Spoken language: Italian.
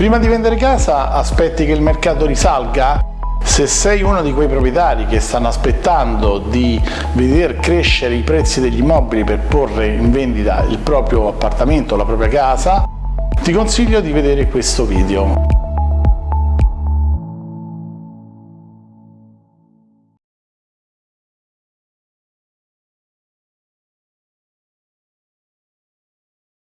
Prima di vendere casa aspetti che il mercato risalga? Se sei uno di quei proprietari che stanno aspettando di vedere crescere i prezzi degli immobili per porre in vendita il proprio appartamento, la propria casa, ti consiglio di vedere questo video.